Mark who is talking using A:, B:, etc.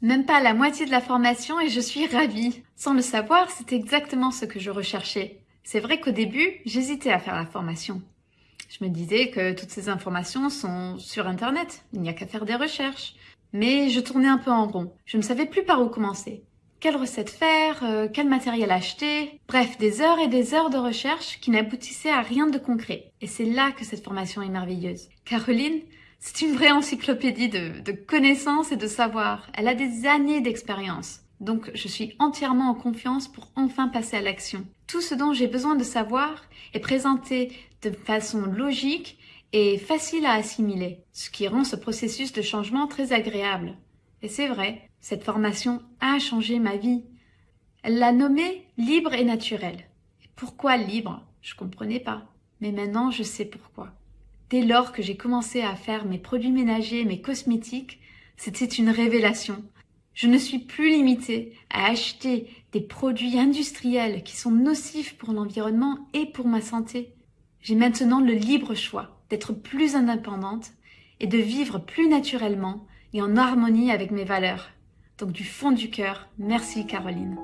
A: Même pas la moitié de la formation et je suis ravie. Sans le savoir, c'est exactement ce que je recherchais. C'est vrai qu'au début, j'hésitais à faire la formation. Je me disais que toutes ces informations sont sur Internet, il n'y a qu'à faire des recherches. Mais je tournais un peu en rond. Je ne savais plus par où commencer. Quelle recette faire euh, Quel matériel acheter? Bref, des heures et des heures de recherche qui n'aboutissaient à rien de concret. Et c'est là que cette formation est merveilleuse. Caroline, c'est une vraie encyclopédie de, de connaissances et de savoir. Elle a des années d'expérience. Donc je suis entièrement en confiance pour enfin passer à l'action. Tout ce dont j'ai besoin de savoir est présenté de façon logique et facile à assimiler, ce qui rend ce processus de changement très agréable. Et c'est vrai, cette formation a changé ma vie. Elle l'a nommée libre et naturelle. Pourquoi libre? Je comprenais pas. Mais maintenant, je sais pourquoi. Dès lors que j'ai commencé à faire mes produits ménagers, mes cosmétiques, c'était une révélation. Je ne suis plus limitée à acheter des produits industriels qui sont nocifs pour l'environnement et pour ma santé. J'ai maintenant le libre choix d'être plus indépendante et de vivre plus naturellement et en harmonie avec mes valeurs. Donc du fond du cœur, merci Caroline.